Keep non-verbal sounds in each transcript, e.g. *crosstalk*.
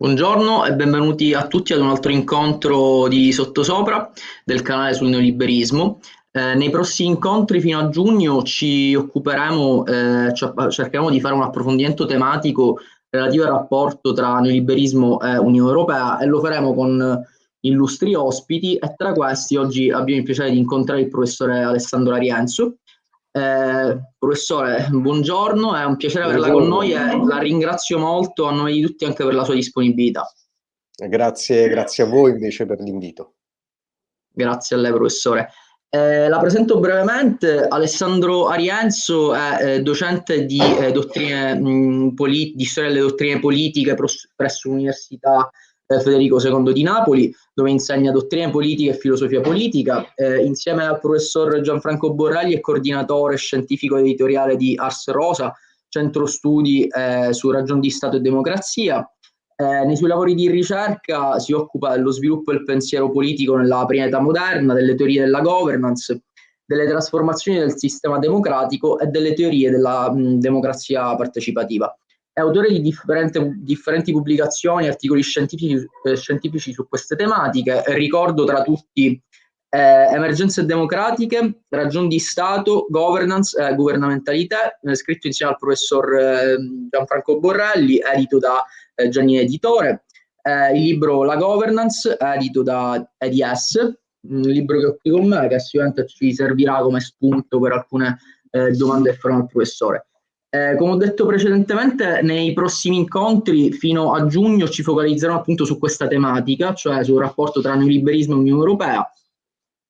Buongiorno e benvenuti a tutti ad un altro incontro di Sottosopra del canale sul neoliberismo. Eh, nei prossimi incontri fino a giugno ci occuperemo, eh, cercheremo di fare un approfondimento tematico relativo al rapporto tra neoliberismo e Unione Europea e lo faremo con illustri ospiti e tra questi oggi abbiamo il piacere di incontrare il professore Alessandro Arienzo, eh, professore, buongiorno, è un piacere averla con noi e la ringrazio molto a nome di tutti anche per la sua disponibilità. Grazie, grazie a voi invece per l'invito. Grazie a lei professore. Eh, la presento brevemente, Alessandro Arienzo è eh, docente di, eh, dottrine, mh, di storia delle dottrine politiche presso l'Università Federico II di Napoli, dove insegna dottrine politiche e filosofia politica. Eh, insieme al professor Gianfranco Borrelli è coordinatore scientifico editoriale di Ars Rosa, centro studi eh, su ragioni di Stato e democrazia. Eh, nei suoi lavori di ricerca si occupa dello sviluppo del pensiero politico nella prima età moderna, delle teorie della governance, delle trasformazioni del sistema democratico e delle teorie della mh, democrazia partecipativa. È autore di differenti pubblicazioni e articoli scientifici, eh, scientifici, su queste tematiche. Ricordo tra tutti eh, Emergenze democratiche, ragioni di Stato, governance e governamentalità, eh, scritto insieme al professor eh, Gianfranco Borrelli, edito da eh, Gianni Editore. Eh, il libro La Governance, edito da EDS, un libro che ho qui con me, che sicuramente ci servirà come spunto per alcune domande che farò al professore. Eh, come ho detto precedentemente, nei prossimi incontri fino a giugno ci focalizzeremo appunto su questa tematica, cioè sul rapporto tra neoliberismo e Unione Europea.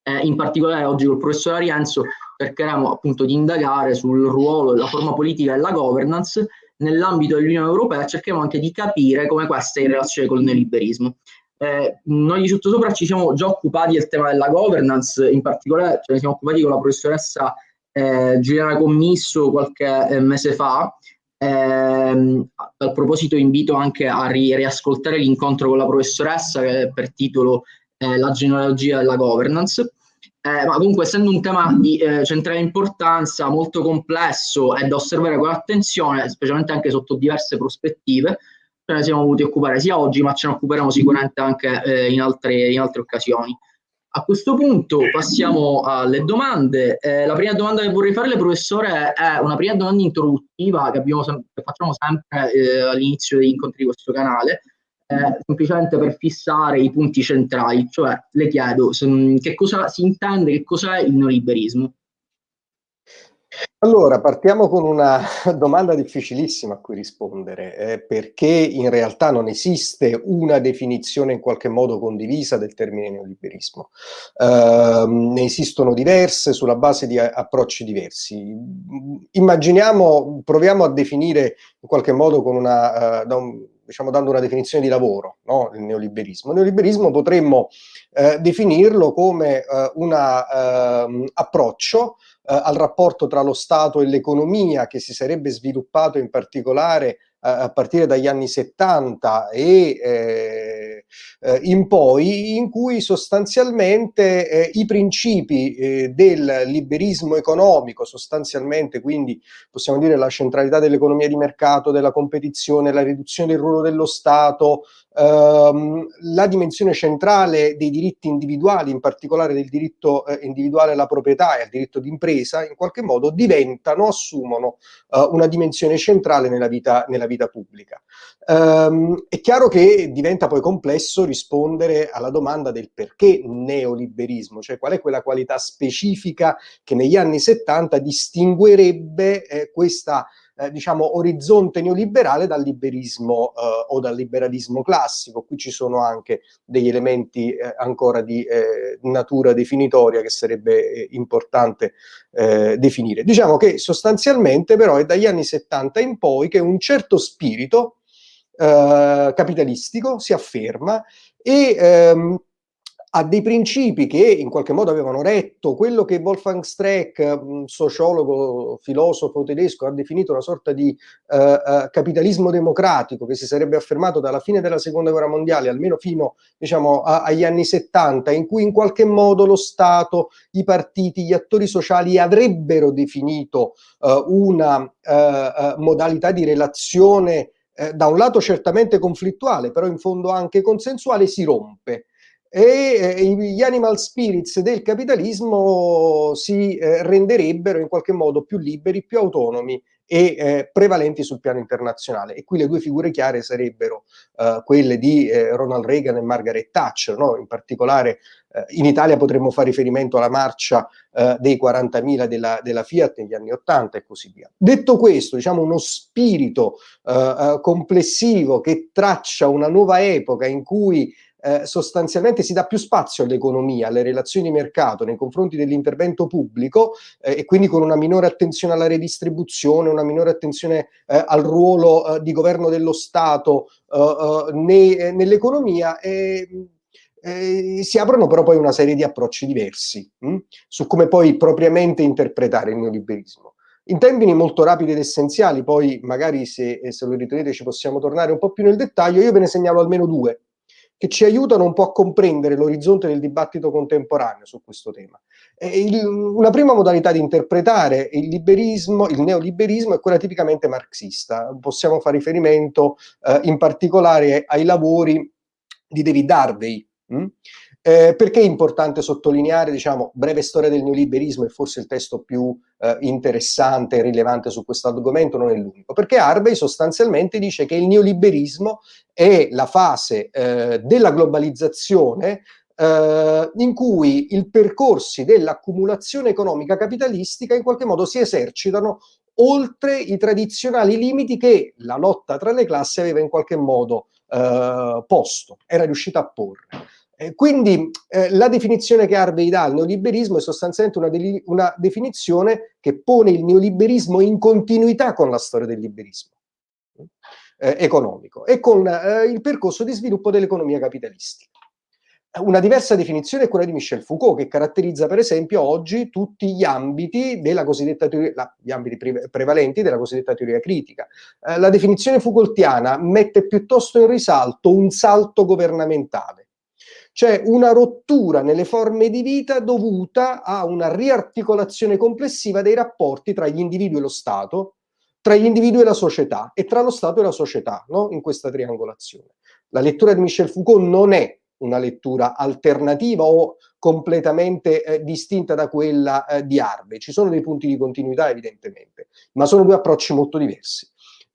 Eh, in particolare oggi col professor Arienzo cercheremo appunto di indagare sul ruolo della forma politica e della governance nell'ambito dell'Unione Europea e cercheremo anche di capire come questa è in relazione col neoliberismo. Eh, noi di sottosopra ci siamo già occupati del tema della governance, in particolare ce ne siamo occupati con la professoressa eh, Giuliana Commisso qualche eh, mese fa. Eh, a proposito invito anche a ri riascoltare l'incontro con la professoressa che è per titolo eh, La genealogia della governance. Eh, ma comunque essendo un tema di eh, centrale importanza, molto complesso e da osservare con attenzione, specialmente anche sotto diverse prospettive, ce ne siamo voluti occupare sia oggi, ma ce ne occuperemo sicuramente anche in, altre, in altre occasioni. A questo punto passiamo alle domande. Eh, la prima domanda che vorrei farle, professore, è una prima domanda introduttiva che, abbiamo, che facciamo sempre eh, all'inizio degli incontri di questo canale, eh, semplicemente per fissare i punti centrali. Cioè, le chiedo se, che cosa si intende, che cos'è il neoliberismo? Allora, partiamo con una *laughs* domanda difficilissima a cui rispondere, eh, perché in realtà non esiste una definizione in qualche modo condivisa del termine neoliberismo. Eh, ne esistono diverse sulla base di approcci diversi. Immaginiamo, proviamo a definire in qualche modo con una, uh, da un, diciamo dando una definizione di lavoro, no? il neoliberismo. Il neoliberismo potremmo eh, definirlo come eh, un ehm, approccio eh, al rapporto tra lo Stato e l'economia che si sarebbe sviluppato in particolare a partire dagli anni 70 e eh, eh, in poi, in cui sostanzialmente eh, i principi eh, del liberismo economico, sostanzialmente quindi possiamo dire la centralità dell'economia di mercato, della competizione, la riduzione del ruolo dello Stato, ehm, la dimensione centrale dei diritti individuali, in particolare del diritto eh, individuale alla proprietà e al diritto d'impresa, in qualche modo diventano, assumono eh, una dimensione centrale nella vita, nella vita pubblica. Um, è chiaro che diventa poi complesso rispondere alla domanda del perché neoliberismo, cioè qual è quella qualità specifica che negli anni 70 distinguerebbe eh, questa eh, diciamo, orizzonte neoliberale dal liberismo eh, o dal liberalismo classico. Qui ci sono anche degli elementi eh, ancora di eh, natura definitoria che sarebbe eh, importante eh, definire. Diciamo che sostanzialmente però è dagli anni 70 in poi che un certo spirito capitalistico si afferma e ehm, ha dei principi che in qualche modo avevano retto. Quello che Wolfgang Streck, sociologo, filosofo tedesco, ha definito una sorta di uh, capitalismo democratico che si sarebbe affermato dalla fine della seconda guerra mondiale, almeno fino diciamo, a, agli anni 70, in cui in qualche modo lo Stato, i partiti, gli attori sociali avrebbero definito uh, una modalità di relazione da un lato certamente conflittuale, però in fondo anche consensuale, si rompe e eh, gli animal spirits del capitalismo si eh, renderebbero in qualche modo più liberi, più autonomi e eh, prevalenti sul piano internazionale. E qui le due figure chiare sarebbero quelle di Ronald Reagan e Margaret Thatcher, no? in particolare in Italia potremmo fare riferimento alla marcia dei 40.000 della, della, Fiat negli anni 80 e così via. Detto questo, diciamo uno spirito complessivo che traccia una nuova epoca in cui eh, sostanzialmente si dà più spazio all'economia, alle relazioni di mercato nei confronti dell'intervento pubblico eh, e quindi con una minore attenzione alla redistribuzione, una minore attenzione eh, al ruolo eh, di governo dello Stato eh, eh, ne, nell'economia si aprono però poi una serie di approcci diversi mh, hm, su come poi propriamente interpretare il neoliberismo. In termini molto rapidi ed essenziali, poi magari se, se lo ritenete ci possiamo tornare un po' più nel dettaglio, io ve ne segnalo almeno due che ci aiutano un po' a comprendere l'orizzonte del dibattito contemporaneo su questo tema. Il, una prima modalità di interpretare il liberismo, il neoliberismo, è quella tipicamente marxista. Possiamo fare riferimento eh, in particolare ai lavori di David Harvey, mh? Eh, perché è importante sottolineare, diciamo, breve storia del neoliberismo è forse il testo più eh, interessante e rilevante su questo argomento, non è l'unico, perché Harvey sostanzialmente dice che il neoliberismo è la fase eh, della globalizzazione eh, in cui i percorsi dell'accumulazione economica capitalistica in qualche modo si esercitano oltre i tradizionali limiti che la lotta tra le classi aveva in qualche modo eh, posto, era riuscita a porre. Quindi eh, la definizione che Harvey dà al neoliberismo è sostanzialmente una, una, definizione che pone il neoliberismo in continuità con la storia del liberismo eh, economico e con eh, il percorso di sviluppo dell'economia capitalistica. Una diversa definizione è quella di Michel Foucault, che caratterizza per esempio oggi tutti gli ambiti della cosiddetta teoria, la, gli ambiti pre prevalenti della cosiddetta teoria critica. Eh, la definizione Foucaultiana mette piuttosto in risalto un salto governamentale c'è una rottura nelle forme di vita dovuta a una riarticolazione complessiva dei rapporti tra gli individui e lo Stato, tra gli individui e la società e tra lo Stato e la società, no? in questa triangolazione. La lettura di Michel Foucault non è una lettura alternativa o completamente eh, distinta da quella eh, di Harvey. Ci sono dei punti di continuità evidentemente, ma sono due approcci molto diversi.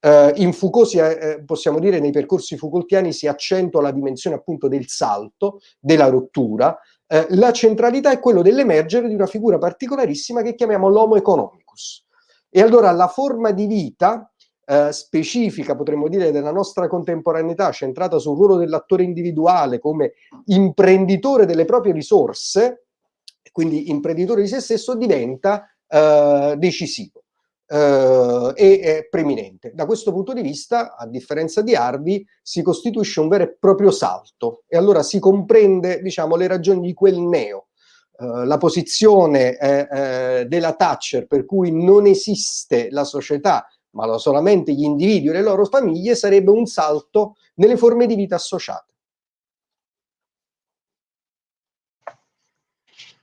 Uh, in Foucault si, eh, possiamo dire nei percorsi Foucaultiani si accentua la dimensione appunto del salto, della rottura. Uh, la centralità è quello dell'emergere di una figura particolarissima che chiamiamo l'homo economicus. E allora la forma di vita uh, specifica, potremmo dire, della nostra contemporaneità, centrata sul ruolo dell'attore individuale come imprenditore delle proprie risorse, quindi imprenditore di se stesso, diventa decisivo eh, e preminente. Da questo punto di vista, a differenza di Harvey, si costituisce un vero e proprio salto e allora si comprende diciamo, le ragioni di quel neo. Uh, la posizione eh, eh, della Thatcher per cui non esiste la società ma solamente gli individui e le loro famiglie sarebbe un salto nelle forme di vita associate.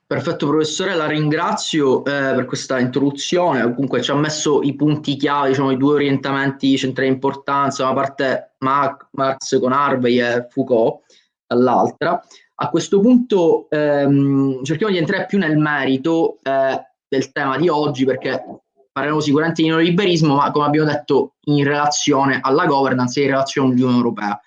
Perfetto professore, la ringrazio eh, per questa introduzione, comunque ci ha messo i punti chiave, diciamo i due orientamenti centrali di importanza, da parte Marx con Harvey e Foucault dall'altra. A questo punto ehm, cerchiamo di entrare più nel merito eh, del tema di oggi perché parleremo sicuramente di neoliberismo, ma come abbiamo detto in relazione alla governance e in relazione all'Unione Europea.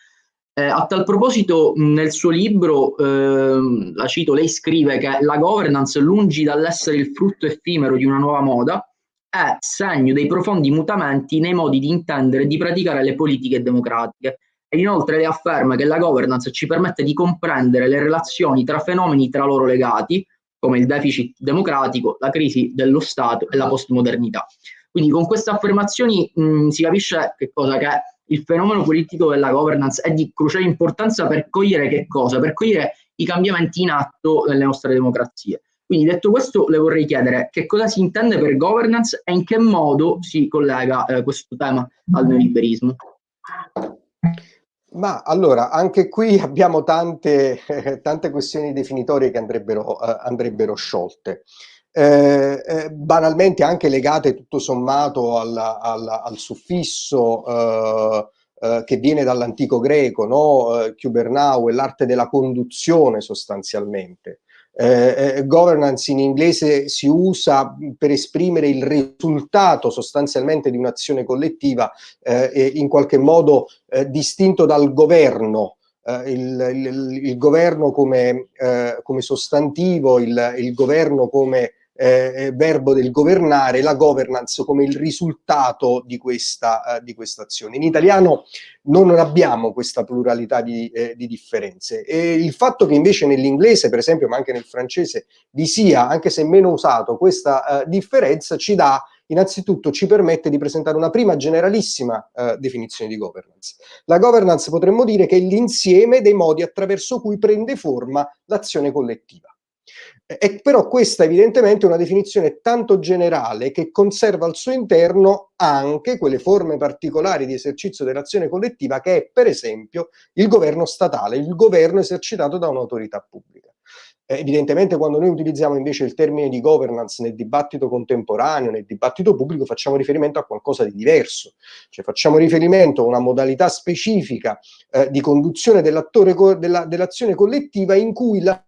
Eh, a tal proposito, nel suo libro, eh, la cito, lei scrive che la governance, lungi dall'essere il frutto effimero di una nuova moda, è segno dei profondi mutamenti nei modi di intendere e di praticare le politiche democratiche. E inoltre lei afferma che la governance ci permette di comprendere le relazioni tra fenomeni tra loro legati, come il deficit democratico, la crisi dello Stato e la postmodernità. Quindi con queste affermazioni mh, si capisce che cosa che il fenomeno politico della governance è di cruciale importanza per cogliere che cosa? Per cogliere i cambiamenti in atto nelle nostre democrazie. Quindi detto questo le vorrei chiedere che cosa si intende per governance e in che modo si collega eh, questo tema al neoliberismo. Ma allora, anche qui *laughs* abbiamo tante, eh, *laughs* tante questioni definitorie che andrebbero, eh, andrebbero sciolte eh, eh, banalmente anche legate tutto sommato al, al, al suffisso eh, eh, che viene dall'antico greco, no? Cubernau, è l'arte della conduzione sostanzialmente. Eh, eh, governance in inglese si usa per esprimere il risultato sostanzialmente di un'azione collettiva eh, in qualche modo eh, distinto dal governo, eh, il, il, il, governo come, eh, come sostantivo, il, il, governo come eh, verbo del governare, la governance come il risultato di questa, eh, di questa azione. In italiano non abbiamo questa pluralità di, eh, di differenze e il fatto che invece nell'inglese, per esempio, ma anche nel francese, vi sia, anche se meno usato, questa eh, differenza ci dà innanzitutto ci permette di presentare una prima generalissima eh, definizione di governance. La governance potremmo dire che è l'insieme dei modi attraverso cui prende forma l'azione collettiva. E però questa evidentemente è una definizione tanto generale che conserva al suo interno anche quelle forme particolari di esercizio dell'azione collettiva che è per esempio il governo statale, il governo esercitato da un'autorità pubblica. Eh, evidentemente quando noi utilizziamo invece il termine di governance nel dibattito contemporaneo, nel dibattito pubblico, facciamo riferimento a qualcosa di diverso, cioè facciamo riferimento a una modalità specifica eh, di conduzione dell'azione dell collettiva in cui la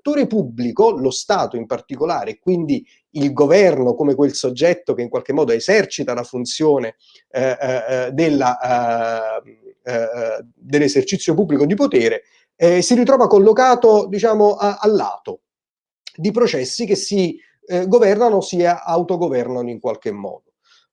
l'attore pubblico, lo Stato in particolare, quindi il governo come quel soggetto che in qualche modo esercita la funzione eh, eh, eh, eh, eh dell'esercizio pubblico di potere, eh, si ritrova collocato diciamo, a, a, lato di processi che si governano si autogovernano in qualche modo.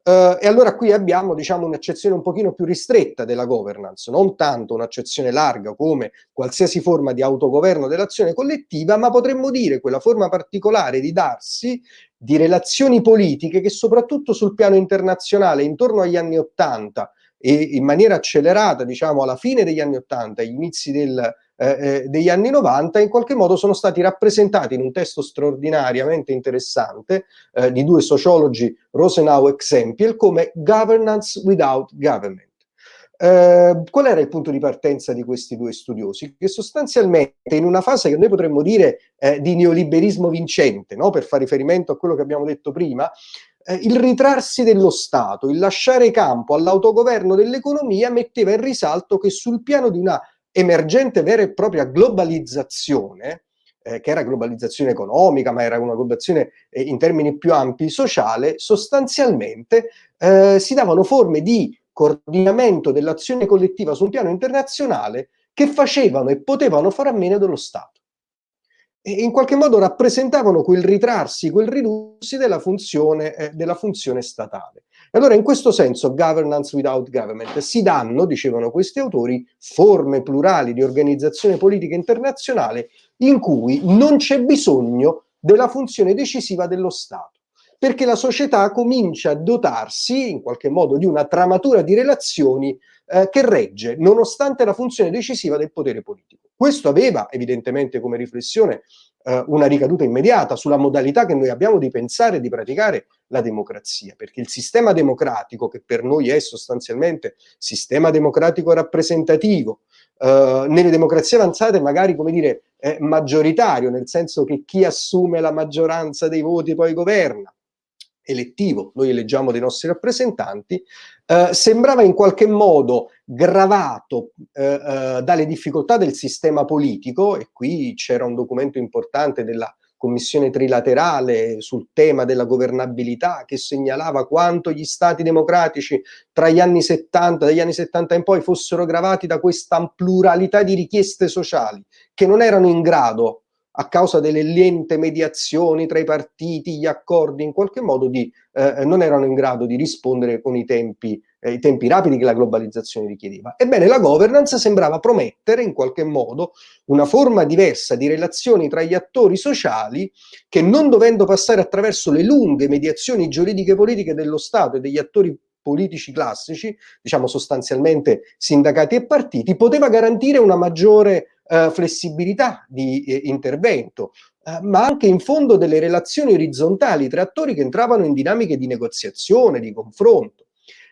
Uh, e allora qui abbiamo diciamo, un'accezione un pochino più ristretta della governance, non tanto un'accezione larga come qualsiasi forma di autogoverno dell'azione collettiva, ma potremmo dire quella forma particolare di darsi di relazioni politiche che soprattutto sul piano internazionale intorno agli anni Ottanta e in maniera accelerata diciamo alla fine degli anni Ottanta, agli inizi del, eh, eh, degli anni 90 in qualche modo sono stati rappresentati in un testo straordinariamente interessante eh, di due sociologi, Rosenau e Xempiel, come governance without government. Uh, qual era il punto di partenza di questi due studiosi? Che sostanzialmente in una fase che noi potremmo dire eh, di neoliberismo vincente, no? per fare riferimento a quello che abbiamo detto prima, eh, il ritrarsi dello Stato, il lasciare campo all'autogoverno dell'economia metteva in risalto che sul piano di una emergente vera e propria globalizzazione, eh, che era globalizzazione economica, ma era una globalizzazione eh, in termini più ampi sociale, sostanzialmente eh, si davano forme di coordinamento dell'azione collettiva su un piano internazionale che facevano e potevano fare a meno dello Stato. In qualche modo rappresentavano quel ritrarsi, quel ridursi della funzione, eh, della funzione statale. E allora in questo senso governance without government si danno, dicevano questi autori, forme plurali di organizzazione politica internazionale in cui non c'è bisogno della funzione decisiva dello Stato perché la società comincia a dotarsi in qualche modo di una tramatura di relazioni eh, che regge nonostante la funzione decisiva del potere politico. Questo aveva evidentemente come riflessione eh, una ricaduta immediata sulla modalità che noi abbiamo di pensare e di praticare la democrazia, perché il sistema democratico, che per noi è sostanzialmente sistema democratico rappresentativo, eh, nelle democrazie avanzate magari, come dire, è maggioritario, nel senso che chi assume la maggioranza dei voti poi governa, elettivo, noi eleggiamo dei nostri rappresentanti, eh, sembrava in qualche modo gravato eh, eh, dalle difficoltà del sistema politico, e qui c'era un documento importante della commissione trilaterale sul tema della governabilità che segnalava quanto gli stati democratici tra gli anni 70, dagli anni 70 in poi fossero gravati da questa pluralità di richieste sociali che non erano in grado a causa delle lente mediazioni tra i partiti, gli accordi, in qualche modo di, eh, non erano in grado di rispondere con i tempi, eh, i tempi rapidi che la globalizzazione richiedeva. Ebbene, la governance sembrava promettere in qualche modo una forma diversa di relazioni tra gli attori sociali che non dovendo passare attraverso le lunghe mediazioni giuridiche politiche dello Stato e degli attori politici classici, diciamo sostanzialmente sindacati e partiti, poteva garantire una maggiore eh, flessibilità di eh, intervento, eh, ma anche in fondo delle relazioni orizzontali tra attori che entravano in dinamiche di negoziazione, di confronto.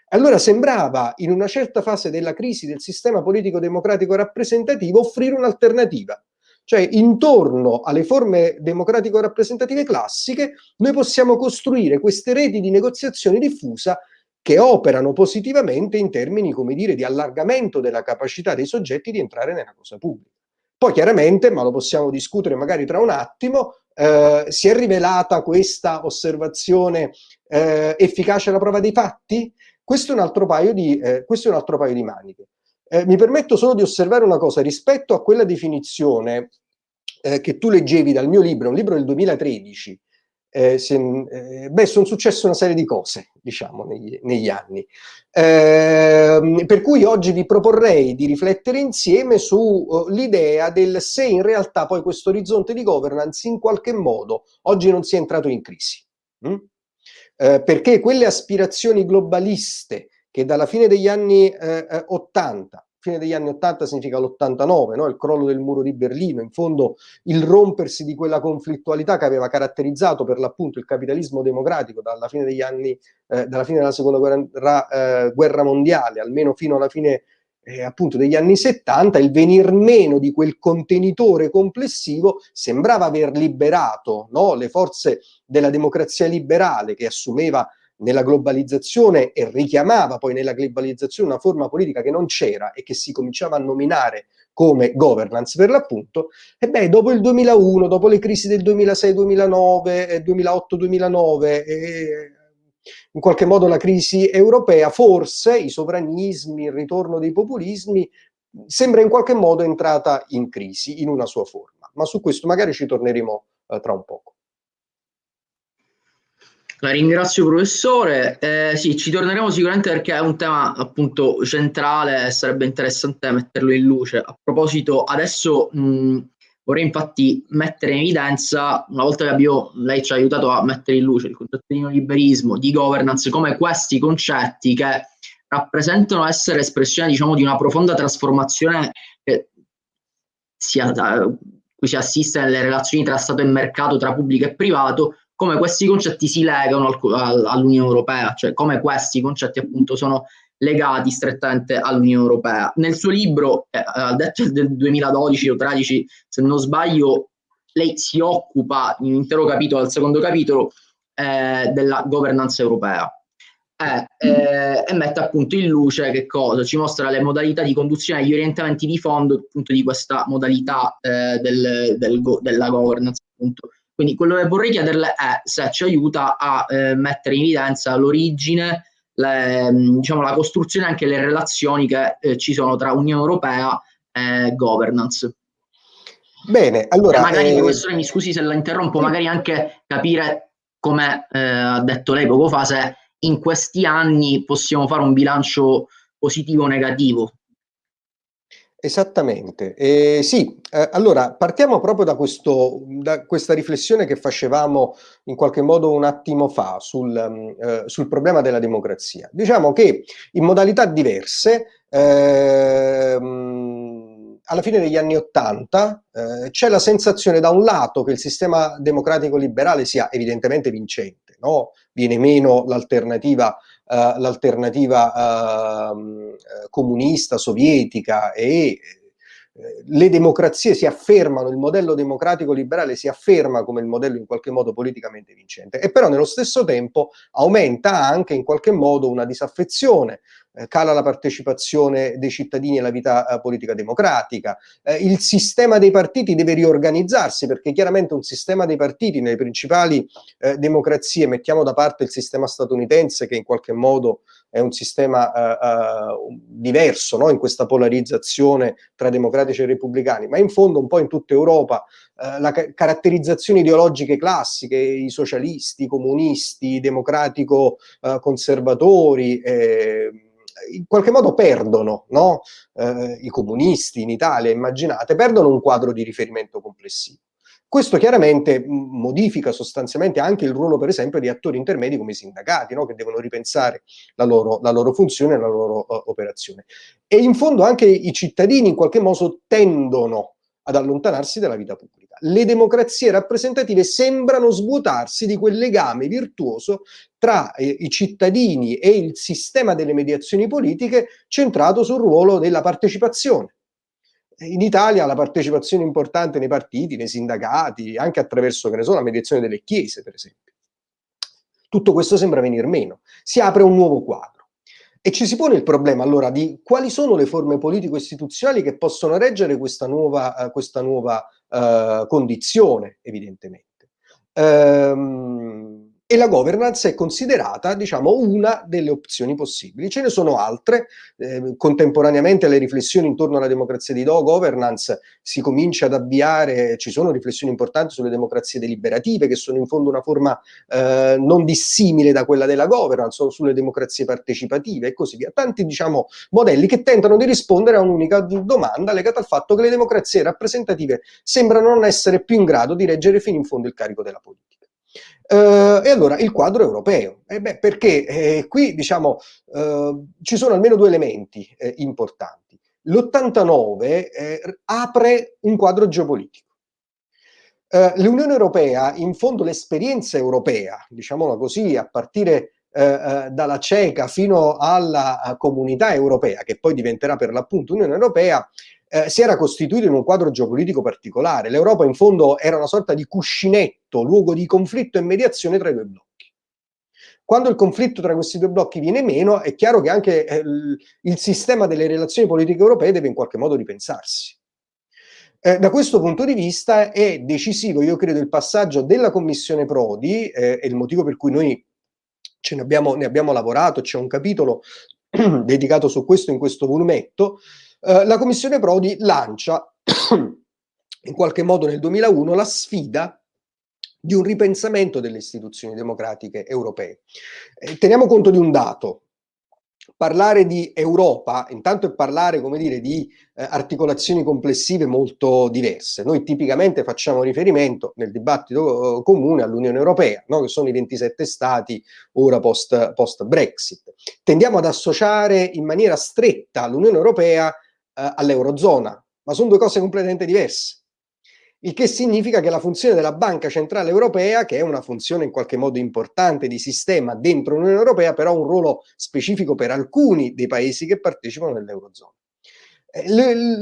Allora sembrava, in una certa fase della crisi del sistema politico democratico rappresentativo, offrire un'alternativa. Cioè, intorno alle forme democratico rappresentative classiche, noi possiamo costruire queste reti di negoziazione diffusa che operano positivamente in termini, come dire, di allargamento della capacità dei soggetti di entrare nella cosa pubblica. Poi chiaramente, ma lo possiamo discutere magari tra un attimo, eh, si è rivelata questa osservazione eh, efficace alla prova dei fatti? Questo è un altro paio di, eh, un altro paio di maniche. Eh, mi permetto solo di osservare una cosa, rispetto a quella definizione eh, che tu leggevi dal mio libro, un libro del 2013, eh, se, eh, beh, sono successe una serie di cose, diciamo, negli, negli anni. Eh, per cui oggi vi proporrei di riflettere insieme sull'idea uh, del se in realtà poi questo orizzonte di governance in qualche modo oggi non sia entrato in crisi. Mm? Eh, perché quelle aspirazioni globaliste che dalla fine degli anni eh, 80 eh, fine degli anni 80 significa l'89, no? il crollo del muro di Berlino, in fondo il rompersi di quella conflittualità che aveva caratterizzato per l'appunto il capitalismo democratico dalla fine degli anni, eh, dalla fine della seconda guerra, eh, guerra mondiale, almeno fino alla fine eh, appunto degli anni 70, il venir meno di quel contenitore complessivo sembrava aver liberato no? le forze della democrazia liberale che assumeva nella globalizzazione e richiamava poi nella globalizzazione una forma politica che non c'era e che si cominciava a nominare come governance per l'appunto, e beh, dopo il 2001, dopo le crisi del 2006-2009, 2008-2009, in qualche modo la crisi europea, forse i sovranismi, il ritorno dei populismi, sembra in qualche modo entrata in crisi, in una sua forma. Ma su questo magari ci torneremo eh, tra un poco. La ringrazio professore, eh, sì, ci torneremo sicuramente perché è un tema appunto centrale e sarebbe interessante metterlo in luce. A proposito, adesso mh, vorrei infatti mettere in evidenza, una volta che abbiamo, lei ci ha aiutato a mettere in luce il concetto di neoliberismo, di governance, come questi concetti che rappresentano essere espressione diciamo di una profonda trasformazione che si, cui si assiste nelle relazioni tra Stato e mercato, tra pubblico e privato, come questi concetti si legano al, all'Unione Europea, cioè come questi concetti appunto sono legati strettamente all'Unione Europea. Nel suo libro, eh, del 2012 o 2013, se non sbaglio, lei si occupa in un intero capitolo, al secondo capitolo, eh, della governance europea. Eh, eh, e mette appunto in luce che cosa? Ci mostra le modalità di conduzione gli orientamenti di fondo appunto di questa modalità eh, del, del go, della governance appunto quindi quello che vorrei chiederle è se ci aiuta a eh, mettere in evidenza l'origine, mm, diciamo, la costruzione e anche le relazioni che eh, ci sono tra Unione Europea e governance. Bene, allora... E magari, eh... professore, mi scusi se la interrompo, magari anche capire, come eh, ha detto lei poco fa, se in questi anni possiamo fare un bilancio positivo o negativo Esattamente. Eh, sì, eh, allora partiamo proprio da, questo, da, questa riflessione che facevamo in qualche modo un attimo fa sul, mm, eh, sul problema della democrazia. Diciamo che in modalità diverse, ehm, alla fine degli anni Ottanta, eh, c'è la sensazione da un lato che il sistema democratico liberale sia evidentemente vincente, no? Viene meno l'alternativa uh, l'alternativa uh, comunista, sovietica e le democrazie si affermano, il modello democratico liberale si afferma come il modello in qualche modo politicamente vincente. E però nello stesso tempo aumenta anche in qualche modo una disaffezione eh, cala la partecipazione dei cittadini alla vita eh, politica democratica, eh, il sistema dei partiti deve riorganizzarsi perché chiaramente un sistema dei partiti nelle principali eh, democrazie, mettiamo da parte il sistema statunitense che in qualche modo è un sistema eh, eh, diverso no? in questa polarizzazione tra democratici e repubblicani, ma in fondo un po' in tutta Europa la ca caratterizzazione ideologiche classiche, i socialisti, i comunisti, i democratico-conservatori, in qualche modo perdono, no? eh, i comunisti in Italia, immaginate, perdono un quadro di riferimento complessivo. Questo chiaramente modifica sostanzialmente anche il ruolo, per esempio, di attori intermedi come i sindacati, no? che devono ripensare la loro, la loro funzione e la loro uh, operazione. E in fondo anche i cittadini in qualche modo tendono ad allontanarsi dalla vita pubblica le democrazie rappresentative sembrano svuotarsi di quel legame virtuoso tra eh, i cittadini e il sistema delle mediazioni politiche centrato sul ruolo della partecipazione. In Italia la partecipazione importante nei partiti, nei sindacati, anche attraverso, so, la mediazione delle chiese, per esempio. Tutto questo sembra venir meno. Si apre un nuovo quadro. E ci si pone il problema allora di quali sono le forme politico-istituzionali che possono reggere questa nuova, uh, questa nuova uh, condizione, evidentemente. Ehm, e la governance è considerata, diciamo, una delle opzioni possibili. Ce ne sono altre, eh, contemporaneamente alle riflessioni intorno alla democrazia di do, governance si comincia ad avviare, ci sono riflessioni importanti sulle democrazie deliberative, che sono in fondo una forma eh, non dissimile da quella della governance, o sulle democrazie partecipative e così via. Tanti, diciamo, modelli che tentano di rispondere a un'unica domanda legata al fatto che le democrazie rappresentative sembrano non essere più in grado di reggere fino in fondo il carico della politica. Uh, e allora il quadro europeo, eh beh, perché eh, qui diciamo uh, ci sono almeno due elementi eh, importanti. L'89 eh, apre un quadro geopolitico. L'Unione Europea, in fondo l'esperienza europea, diciamola così, a partire dalla CECA fino alla comunità europea, che poi diventerà per l'appunto Unione Europea, eh, si era costituito in un quadro geopolitico particolare. L'Europa in fondo era una sorta di cuscinetto, luogo di conflitto e mediazione tra i due blocchi. Quando il conflitto tra questi due blocchi viene meno, è chiaro che anche eh, il sistema delle relazioni politiche europee deve in qualche modo ripensarsi. Eh, da questo punto di vista è decisivo, io credo, il passaggio della Commissione Prodi, eh, è il motivo per cui noi ne abbiamo, ne abbiamo lavorato, c'è un capitolo *clears throat* dedicato su questo in questo volumetto, eh, la Commissione Prodi lancia *clears throat* in qualche modo nel 2001 la sfida di un ripensamento delle istituzioni democratiche europee. Eh, teniamo conto di un dato, parlare di Europa, intanto è parlare, come dire, di eh, articolazioni complessive molto diverse. Noi tipicamente facciamo riferimento nel dibattito eh, comune all'Unione Europea, no? che sono i 27 stati ora post, post Brexit. Tendiamo ad associare in maniera stretta l'Unione Europea eh, all'Eurozona, ma sono due cose completamente diverse. Il che significa che la funzione della Banca Centrale Europea, che è una funzione in qualche modo importante di sistema dentro l'Unione Europea, però ha un ruolo specifico per alcuni dei paesi che partecipano nell'Eurozona. Eh,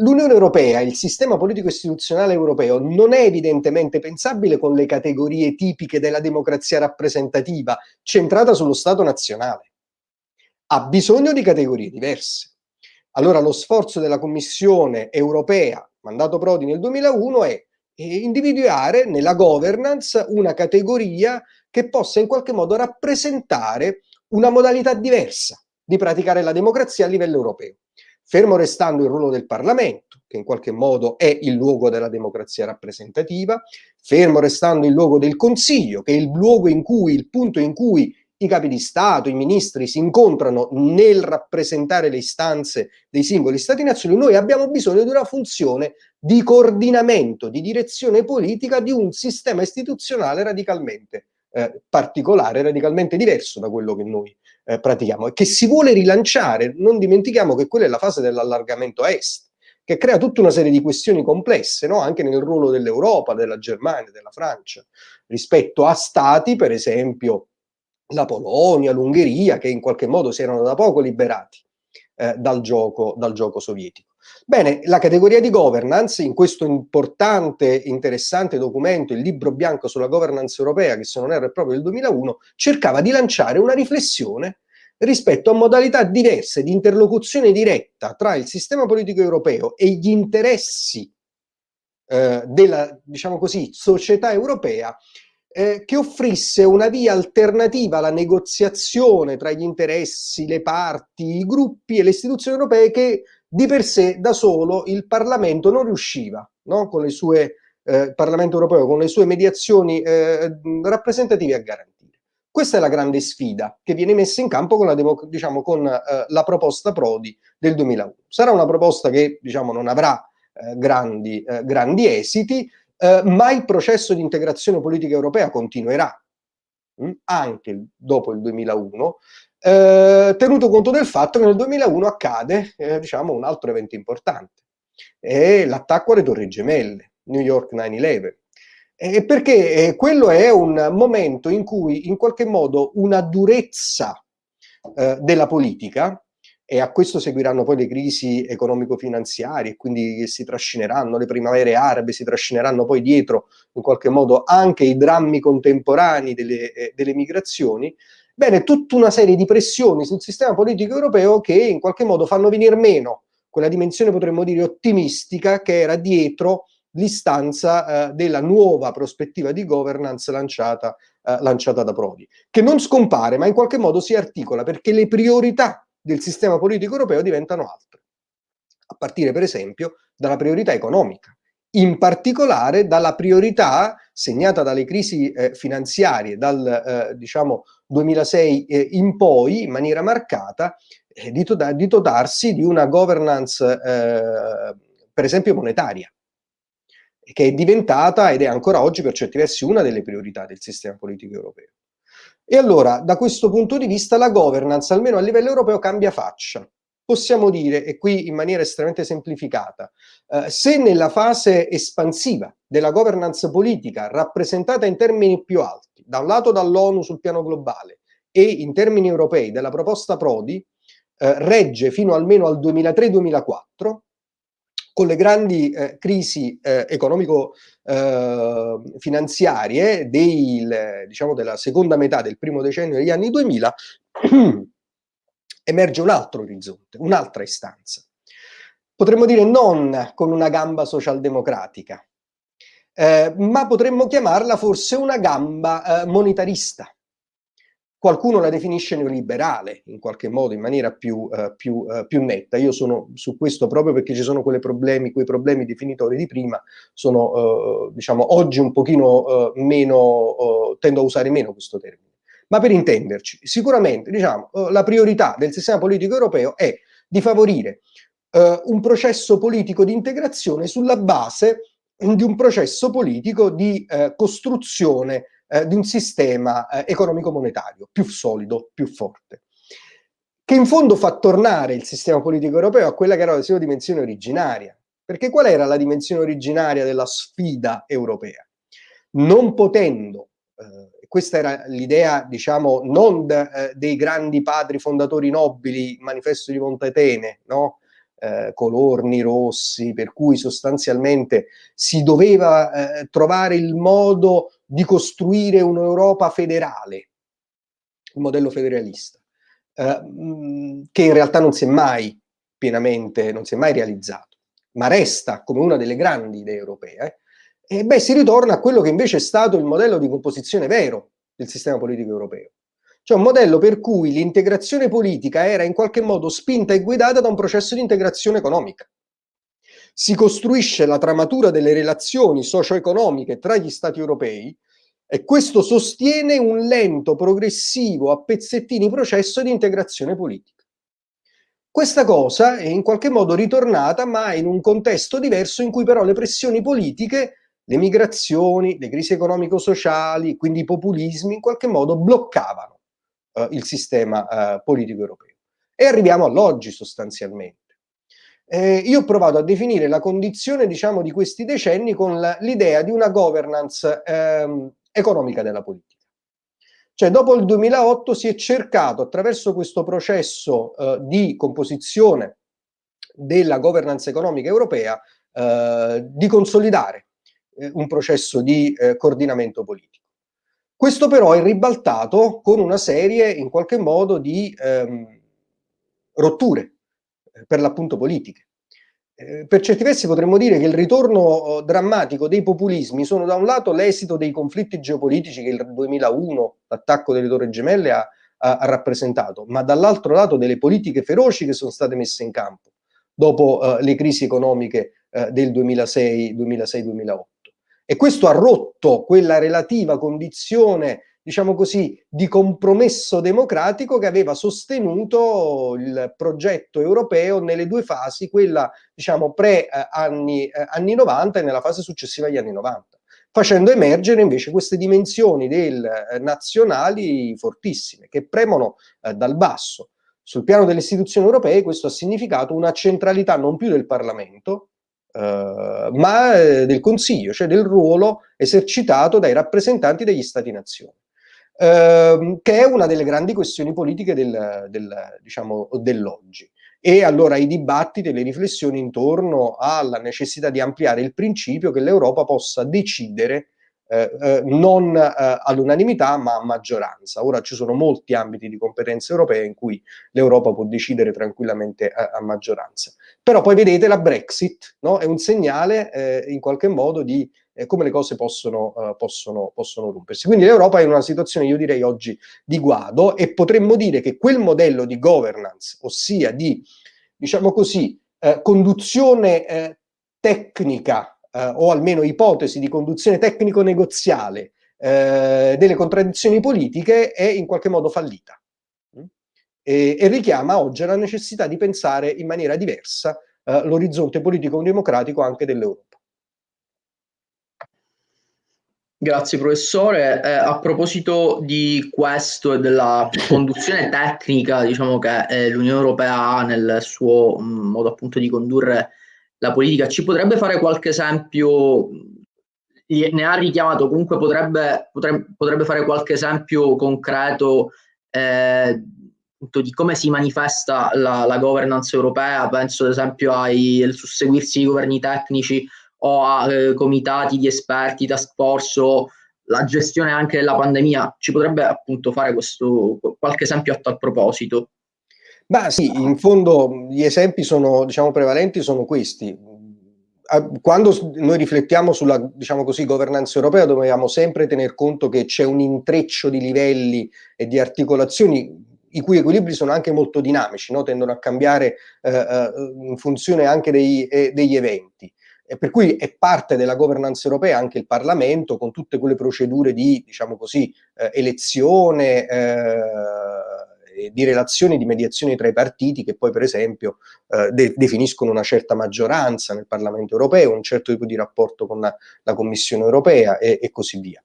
L'Unione Europea, il sistema politico-istituzionale europeo, non è evidentemente pensabile con le categorie tipiche della democrazia rappresentativa, centrata sullo Stato nazionale. Ha bisogno di categorie diverse. Allora lo sforzo della Commissione europea, mandato Prodi nel 2001, è individuare nella governance una categoria che possa in qualche modo rappresentare una modalità diversa di praticare la democrazia a livello europeo. Fermo restando il ruolo del Parlamento, che in qualche modo è il luogo della democrazia rappresentativa, fermo restando il luogo del Consiglio, che è il luogo in cui, il punto in cui i capi di Stato, i ministri si incontrano nel rappresentare le istanze dei singoli Stati-nazioni, noi abbiamo bisogno di una funzione di coordinamento, di direzione politica di un sistema istituzionale radicalmente eh, particolare, radicalmente diverso da quello che noi eh, pratichiamo e che si vuole rilanciare. Non dimentichiamo che quella è la fase dell'allargamento a est, che crea tutta una serie di questioni complesse, no? anche nel ruolo dell'Europa, della Germania, della Francia, rispetto a stati, per esempio, la Polonia, l'Ungheria, che in qualche modo si erano da poco liberati eh, dal, gioco, dal gioco sovietico. Bene, la categoria di governance in questo importante, interessante documento, il libro bianco sulla governance europea, che se non erro è proprio del 2001, cercava di lanciare una riflessione rispetto a modalità diverse di interlocuzione diretta tra il sistema politico europeo e gli interessi eh, della, diciamo così, società europea eh, che offrisse una via alternativa alla negoziazione tra gli interessi, le parti, i gruppi e le istituzioni europee che di per sé da solo il Parlamento non riusciva, no? con le sue, eh, Parlamento europeo, con le sue mediazioni eh, rappresentative a garantire. Questa è la grande sfida che viene messa in campo con la, diciamo, con, eh, la proposta Prodi del 2001. Sarà una proposta che diciamo, non avrà eh, grandi, eh, grandi esiti, eh, ma il processo di integrazione politica europea continuerà mm, anche dopo il 2001, eh, tenuto conto del fatto che nel 2001 accade eh, diciamo, un altro evento importante, è l'attacco alle Torri Gemelle, New York 9-11. Eh, perché quello è un momento in cui in qualche modo una durezza eh, della politica e a questo seguiranno poi le crisi economico-finanziarie, quindi si trascineranno le primavere arabe, si trascineranno poi dietro in qualche modo anche i drammi contemporanei delle, eh, delle migrazioni, bene, tutta una serie di pressioni sul sistema politico europeo che in qualche modo fanno venire meno quella dimensione, potremmo dire, ottimistica che era dietro l'istanza eh, della nuova prospettiva di governance lanciata, eh, lanciata da Prodi, che non scompare ma in qualche modo si articola perché le priorità del sistema politico europeo diventano altre, a partire per esempio dalla priorità economica, in particolare dalla priorità segnata dalle crisi eh, finanziarie dal eh, diciamo 2006 eh, in poi in maniera marcata eh, di, to di, dotarsi di una governance eh, per esempio monetaria che è diventata ed è ancora oggi per certi versi una delle priorità del sistema politico europeo. E allora, da questo punto di vista, la governance, almeno a livello europeo, cambia faccia. Possiamo dire, e qui in maniera estremamente semplificata, eh, se nella fase espansiva della governance politica, rappresentata in termini più alti, da un lato dall'ONU sul piano globale e in termini europei della proposta Prodi, eh, regge fino almeno al 2003-2004, con le grandi eh, crisi eh, economico-finanziarie eh, diciamo, della seconda metà del primo decennio degli anni 2000, *clears throat* emerge un altro orizzonte, un'altra istanza. Potremmo dire non con una gamba socialdemocratica, eh, ma potremmo chiamarla forse una gamba eh, monetarista, Qualcuno la definisce neoliberale, in qualche modo, in maniera più, uh, più, uh, più, netta. Io sono su questo proprio perché ci sono problemi, quei problemi definitori di prima, sono, uh, diciamo, oggi un pochino meno, tendo a usare meno questo termine. Ma per intenderci, sicuramente, diciamo, la priorità del sistema politico europeo è di favorire un processo politico di integrazione sulla base di un processo politico di costruzione eh, di un sistema eh, economico-monetario più solido, più forte, che in fondo fa tornare il sistema politico europeo a quella che era la sua dimensione originaria. Perché qual era la dimensione originaria della sfida europea? Non potendo, eh, questa era l'idea, diciamo, non eh, dei grandi padri fondatori nobili, manifesto di Montetene, no? Eh, colorni rossi, per cui sostanzialmente si doveva eh, trovare il modo di costruire un'Europa federale, un modello federalista, eh, che in realtà non si è mai pienamente, non si è mai realizzato, ma resta come una delle grandi idee europee, e beh, si ritorna a quello che invece è stato il modello di composizione vero del sistema politico europeo. Cioè un modello per cui l'integrazione politica era in qualche modo spinta e guidata da un processo di integrazione economica si costruisce la tramatura delle relazioni socio-economiche tra gli Stati europei e questo sostiene un lento, progressivo, a pezzettini processo di integrazione politica. Questa cosa è in qualche modo ritornata, ma in un contesto diverso in cui però le pressioni politiche, le migrazioni, le crisi economico-sociali, quindi i populismi, in qualche modo bloccavano eh, il sistema eh, politico europeo. E arriviamo all'oggi sostanzialmente. Eh, io ho provato a definire la condizione, diciamo, di questi decenni con l'idea di una governance ehm, economica della politica. Cioè, dopo il 2008 si è cercato, attraverso questo processo eh, di composizione della governance economica europea, eh, di consolidare eh, un processo di eh, coordinamento politico. Questo però è ribaltato con una serie, in qualche modo, di ehm, rotture per l'appunto politiche. Eh, per certi versi potremmo dire che il ritorno oh, drammatico dei populismi sono da un lato l'esito dei conflitti geopolitici che il 2001, l'attacco delle Torre Gemelle, ha, ha, rappresentato, ma dall'altro lato delle politiche feroci che sono state messe in campo dopo uh, le crisi economiche uh, del 2006-2008. E questo ha rotto quella relativa condizione diciamo così, di compromesso democratico che aveva sostenuto il progetto europeo nelle due fasi, quella diciamo pre-anni eh, anni 90 e nella fase successiva agli anni 90 facendo emergere invece queste dimensioni del, eh, nazionali fortissime, che premono eh, dal basso. Sul piano delle istituzioni europee questo ha significato una centralità non più del Parlamento, eh, ma eh, del Consiglio, cioè del ruolo esercitato dai rappresentanti degli Stati-nazioni ehm, che è una delle grandi questioni politiche del, del, diciamo, dell'oggi. e allora i dibattiti e le riflessioni intorno alla necessità di ampliare il principio che l'Europa possa decidere eh, eh, non eh, all'unanimità ma a maggioranza. Ora ci sono molti ambiti di competenze europee in cui l'Europa può decidere tranquillamente a, a, maggioranza. Però poi vedete la Brexit no? è un segnale eh, in qualche modo di eh, come le cose possono, uh, possono, possono rompersi. Quindi l'Europa è in una situazione, io direi oggi, di guado e potremmo dire che quel modello di governance, ossia di, diciamo così, eh, conduzione eh, tecnica eh, o almeno ipotesi di conduzione tecnico-negoziale eh, delle contraddizioni politiche è in qualche modo fallita mm? e, e, richiama oggi la necessità di pensare in maniera diversa l'orizzonte politico-democratico anche dell'Europa. Grazie professore. Eh, a proposito di questo e della conduzione *laughs* tecnica, diciamo che eh, l'Unione Europea ha nel suo mh, mm, modo appunto di condurre la politica. Ci potrebbe fare qualche esempio, ne ha richiamato, comunque potrebbe, potrebbe, potrebbe fare qualche esempio concreto eh, di come si manifesta la, la, governance europea, penso ad esempio ai, al susseguirsi di governi tecnici o a eh, comitati di esperti, task force o la gestione anche della pandemia. Ci potrebbe appunto fare questo, qualche esempio a tal proposito? Ma sì, in fondo gli esempi sono, diciamo, prevalenti sono questi. Quando noi riflettiamo sulla, diciamo così, governanza europea dobbiamo sempre tener conto che c'è un intreccio di livelli e di articolazioni i cui equilibri sono anche molto dinamici, no? tendono a cambiare eh, eh in funzione anche dei, eh, degli eventi. E per cui è parte della governance europea anche il Parlamento con tutte quelle procedure di, diciamo così, eh, elezione, eh, di relazioni di mediazione tra i partiti che poi per esempio eh, de definiscono una certa maggioranza nel Parlamento europeo, un certo tipo di rapporto con la, la Commissione europea e, e, così via.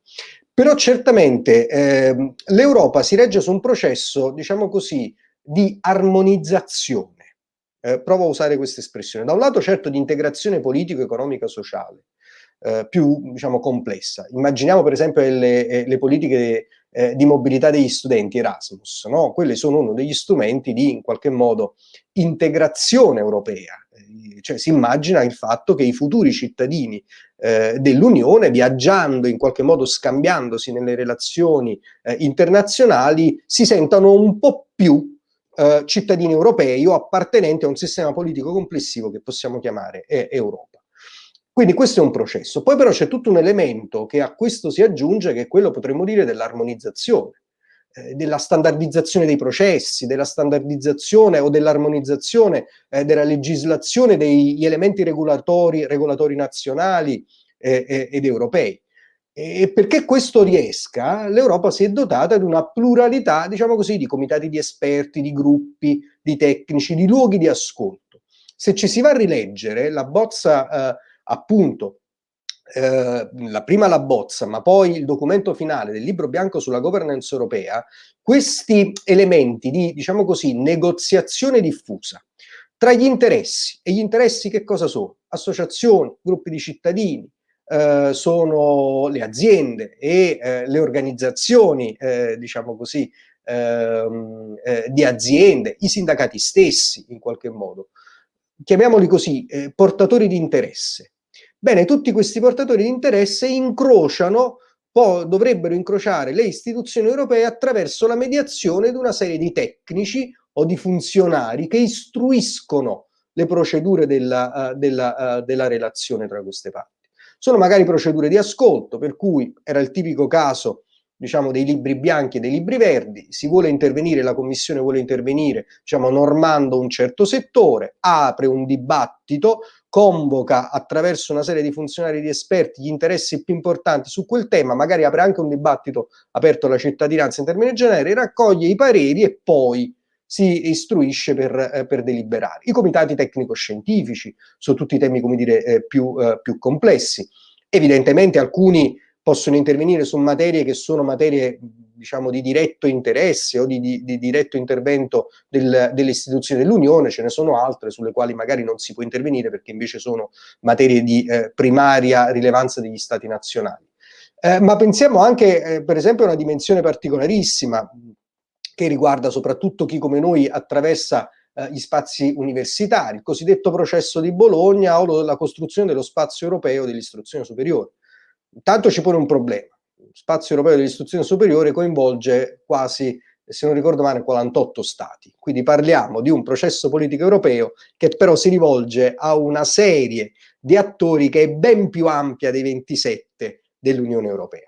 Però certamente eh, l'Europa si regge su un processo, diciamo così, di armonizzazione. Eh, provo a usare questa espressione. Da un lato certo di integrazione politico-economica sociale, eh, più diciamo, complessa. Immaginiamo per esempio le, eh, le politiche eh, di mobilità degli studenti Erasmus, no? Quelli sono uno degli strumenti di in qualche modo integrazione europea, eh, cioè si immagina il fatto che i futuri cittadini eh, dell'Unione, viaggiando in qualche modo, scambiandosi nelle relazioni eh, internazionali, si sentano un po' più eh, cittadini europei o appartenenti a un sistema politico complessivo che possiamo chiamare eh, Europa. Quindi questo è un processo. Poi però c'è tutto un elemento che a questo si aggiunge, che è quello, potremmo dire, dell'armonizzazione, eh, della standardizzazione dei processi, della standardizzazione o dell'armonizzazione eh, della legislazione degli elementi regolatori, regolatori nazionali eh, ed europei. E perché questo riesca, l'Europa si è dotata di una pluralità, diciamo così, di comitati di esperti, di gruppi, di tecnici, di luoghi di ascolto. Se ci si va a rileggere, la bozza eh, appunto eh, la prima la bozza, ma poi il documento finale del libro bianco sulla governance europea, questi elementi di, diciamo così, negoziazione diffusa tra gli interessi, e gli interessi che cosa sono? Associazioni, gruppi di cittadini, eh, sono le aziende e eh, le organizzazioni, eh, diciamo così, ehm, eh, di aziende, i sindacati stessi in qualche modo, chiamiamoli così, eh, portatori di interesse, Bene, tutti questi portatori di interesse incrociano, dovrebbero incrociare le istituzioni europee attraverso la mediazione di una serie di tecnici o di funzionari che istruiscono le procedure della, uh, della, della relazione tra queste parti. Sono magari procedure di ascolto, per cui era il tipico caso diciamo, dei libri bianchi e dei libri verdi, si vuole intervenire, la Commissione vuole intervenire diciamo, normando un certo settore, apre un dibattito, convoca attraverso una serie di funzionari di esperti gli interessi più importanti su quel tema, magari apre anche un dibattito aperto alla cittadinanza in termini generali, raccoglie i pareri e poi si istruisce per, eh, per deliberare. I comitati tecnico-scientifici su tutti i temi, come dire, eh, più, eh, più complessi. Evidentemente alcuni possono intervenire su materie che sono materie diciamo di diretto interesse o di, di, di diretto intervento del, delle istituzioni dell'Unione, ce ne sono altre sulle quali magari non si può intervenire perché invece sono materie di eh, primaria rilevanza degli stati nazionali. Eh, ma pensiamo anche eh, per esempio a una dimensione particolarissima che riguarda soprattutto chi come noi attraversa eh, gli spazi universitari, il cosiddetto processo di Bologna o la costruzione dello spazio europeo dell'istruzione superiore. Intanto ci pone un problema. Lo spazio europeo dell'istruzione superiore coinvolge quasi, se non ricordo male, 48 stati. Quindi parliamo di un processo politico europeo che però si rivolge a una serie di attori che è ben più ampia dei 27 dell'Unione Europea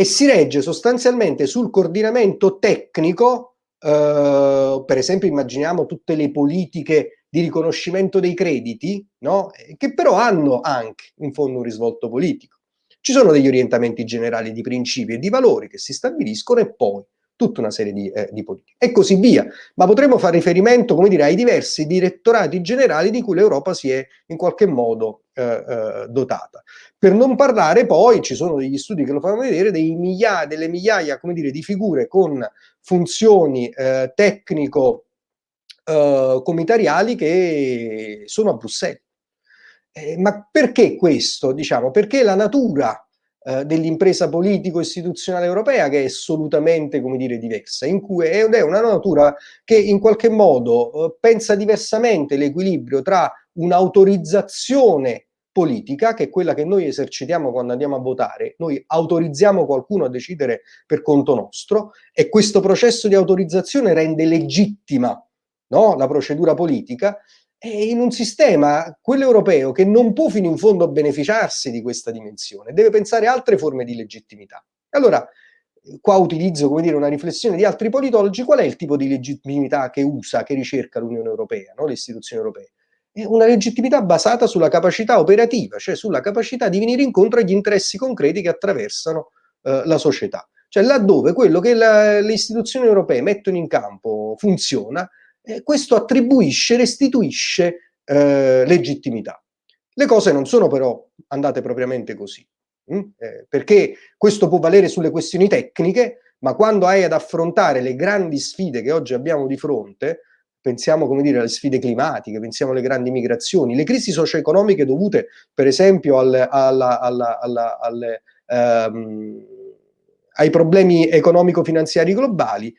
e si regge sostanzialmente sul coordinamento tecnico, eh, per esempio immaginiamo tutte le politiche di riconoscimento dei crediti, no? che però hanno anche in fondo un risvolto politico. Ci sono degli orientamenti generali di principi e di valori che si stabiliscono e poi tutta una serie di, eh, di, politiche e così via. Ma potremmo fare riferimento, come dire, ai diversi direttorati generali di cui l'Europa si è in qualche modo eh, eh, dotata. Per non parlare poi, ci sono degli studi che lo fanno vedere, migliaia, delle migliaia, come dire, di figure con funzioni eh, tecnico eh, comitariali che sono a Bruxelles. Eh, ma perché questo? Diciamo, perché la natura eh, dell'impresa politico-istituzionale europea che è assolutamente, come dire, diversa, in cui è, è una natura che in qualche modo eh, pensa diversamente l'equilibrio tra un'autorizzazione politica, che è quella che noi esercitiamo quando andiamo a votare, noi autorizziamo qualcuno a decidere per conto nostro e questo processo di autorizzazione rende legittima no, la procedura politica in un sistema, quello europeo, che non può fino in fondo beneficiarsi di questa dimensione, deve pensare a altre forme di legittimità. Allora, qua utilizzo come dire, una riflessione di altri politologi, qual è il tipo di legittimità che usa, che ricerca l'Unione Europea, no? le istituzioni europee? È una legittimità basata sulla capacità operativa, cioè sulla capacità di venire incontro agli interessi concreti che attraversano eh, la società. Cioè laddove quello che la, le istituzioni europee mettono in campo funziona, eh, questo attribuisce, restituisce eh, legittimità. Le cose non sono però andate propriamente così, mh? Hm? Eh, perché questo può valere sulle questioni tecniche, ma quando hai ad affrontare le grandi sfide che oggi abbiamo di fronte, pensiamo come dire alle sfide climatiche, pensiamo alle grandi migrazioni, le crisi socio-economiche dovute per esempio al, alla, alla, alla, alle, ehm, ai problemi economico-finanziari globali,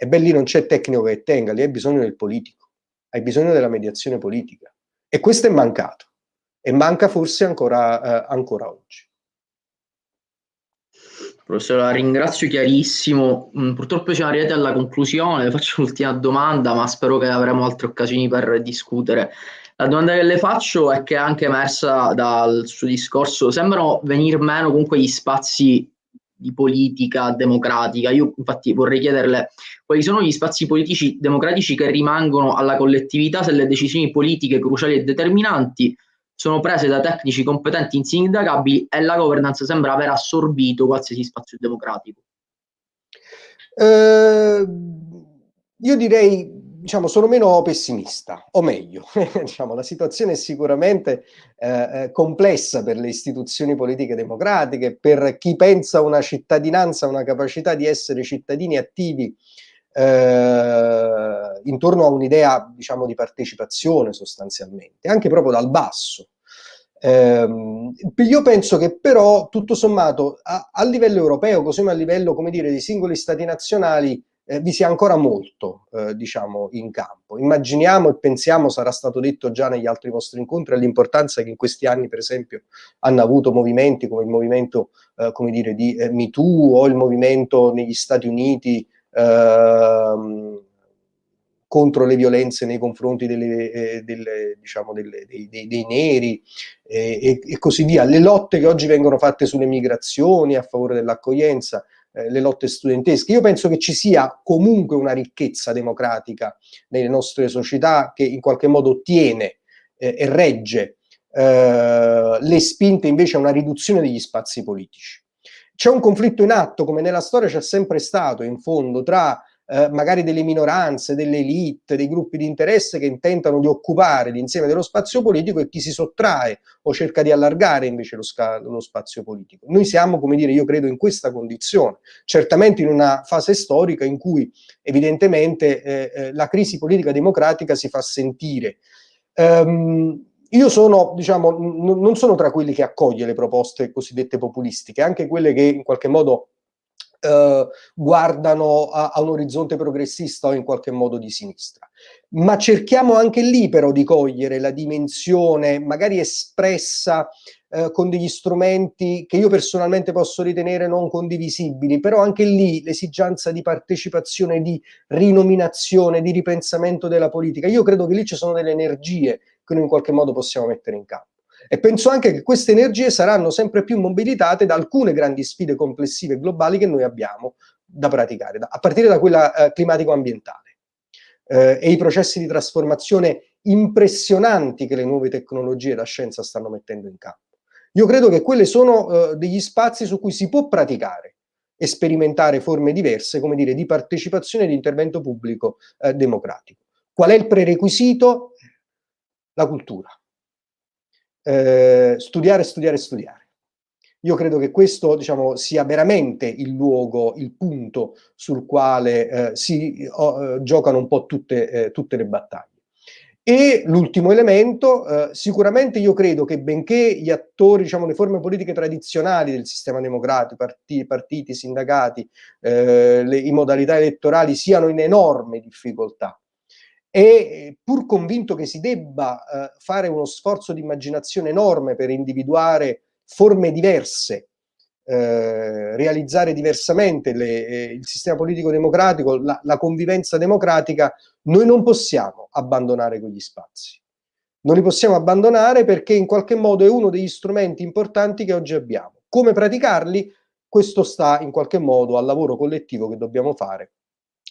e beh, lì non c'è tecnico che tenga, lì hai bisogno del politico, hai bisogno della mediazione politica. E questo è mancato. E manca forse ancora, eh, ancora oggi. Professore, la ringrazio chiarissimo. Mm, purtroppo siamo arrivati alla conclusione, le faccio l'ultima domanda, ma spero che avremo altre occasioni per discutere. La domanda che le faccio è che è anche emersa dal suo discorso, sembrano venir meno comunque gli spazi di politica democratica. Io infatti vorrei chiederle quali sono gli spazi politici democratici che rimangono alla collettività se le decisioni politiche cruciali e determinanti sono prese da tecnici competenti insindacabili e la governance sembra aver assorbito qualsiasi spazio democratico. Eh, io direi diciamo, sono meno pessimista, o meglio, *laughs* diciamo, la situazione è sicuramente eh, eh, complessa per le istituzioni politiche democratiche, per chi pensa a una cittadinanza, una capacità di essere cittadini attivi eh, intorno a un'idea, diciamo, di partecipazione sostanzialmente, anche proprio dal basso. Eh, io penso che però, tutto sommato, a, a livello europeo, così come a livello, come dire, di singoli stati nazionali, eh, vi sia ancora molto, eh, diciamo, in campo. Immaginiamo e pensiamo, sarà stato detto già negli altri vostri incontri, all'importanza che in questi anni, per esempio, hanno avuto movimenti come il movimento, eh, come dire, di eh, MeToo o il movimento negli Stati Uniti ehm, contro le violenze nei confronti delle, eh, delle, diciamo delle, dei, dei, dei, neri eh, e, e, così via. Le lotte che oggi vengono fatte sulle migrazioni a favore dell'accoglienza, eh, le lotte studentesche. Io penso che ci sia comunque una ricchezza democratica nelle nostre società che in qualche modo tiene eh, e regge eh, le spinte invece a una riduzione degli spazi politici. C'è un conflitto in atto, come nella storia c'è sempre stato, in fondo, tra eh, magari delle minoranze, delle elite, dei gruppi di interesse che intentano di occupare l'insieme dello spazio politico e chi si sottrae o cerca di allargare invece lo, lo spazio politico. Noi siamo, come dire, io credo in questa condizione, certamente in una fase storica in cui evidentemente eh, eh, la crisi politica democratica si fa sentire. Um, io sono, diciamo, non sono tra quelli che accoglie le proposte cosiddette populistiche, anche quelle che in qualche modo eh, guardano a, a, un orizzonte progressista o in qualche modo di sinistra. Ma cerchiamo anche lì però di cogliere la dimensione magari espressa eh, con degli strumenti che io personalmente posso ritenere non condivisibili, però anche lì l'esigenza di partecipazione, di rinominazione, di ripensamento della politica, io credo che lì ci sono delle energie che noi in qualche modo possiamo mettere in campo. E penso anche che queste energie saranno sempre più mobilitate da alcune grandi sfide complessive globali che noi abbiamo da praticare, a partire da quella eh, climatico-ambientale eh, e i processi di trasformazione impressionanti che le nuove tecnologie e la scienza stanno mettendo in campo. Io credo che quelli sono eh, degli spazi su cui si può praticare e sperimentare forme diverse, come dire, di partecipazione e di intervento pubblico eh, democratico. Qual è il prerequisito? La cultura. Eh, studiare, studiare, studiare. Io credo che questo diciamo, sia veramente il luogo, il punto sul quale eh, si oh, giocano un po' tutte, eh, tutte le battaglie. E l'ultimo elemento, eh, sicuramente io credo che benché gli attori, diciamo le forme politiche tradizionali del sistema democratico, partiti, partiti sindacati, eh, le, modalità elettorali siano in enorme difficoltà e pur convinto che si debba eh, fare uno sforzo di immaginazione enorme per individuare forme diverse eh, realizzare diversamente le, eh, il sistema politico democratico, la, la, convivenza democratica, noi non possiamo abbandonare quegli spazi. Non li possiamo abbandonare perché in qualche modo è uno degli strumenti importanti che oggi abbiamo. Come praticarli? Questo sta in qualche modo al lavoro collettivo che dobbiamo fare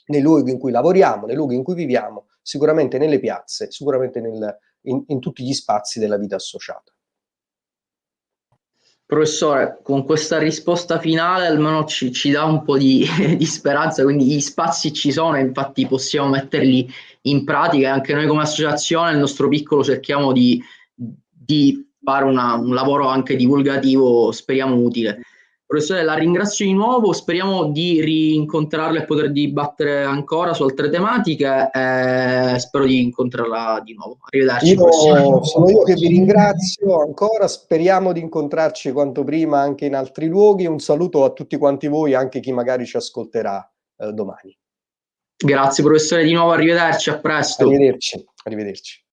nei luoghi in cui lavoriamo, nei luoghi in cui viviamo, sicuramente nelle piazze, sicuramente nel, in, in tutti gli spazi della vita associata. Professore, con questa risposta finale almeno ci, ci dà un po' di, *laughs* di, speranza, quindi gli spazi ci sono, infatti possiamo metterli in pratica e anche noi come associazione, nel nostro piccolo, cerchiamo di, di fare una, un lavoro anche divulgativo, speriamo utile. Professore, la ringrazio di nuovo, speriamo di rincontrarla e poter dibattere ancora su altre tematiche, eh, spero di incontrarla di nuovo. Arrivederci. Io, sono io che vi ringrazio ancora, speriamo di incontrarci quanto prima anche in altri luoghi. Un saluto a tutti quanti voi, anche chi magari ci ascolterà eh, domani. Grazie professore di nuovo, arrivederci, a presto. Arrivederci, arrivederci.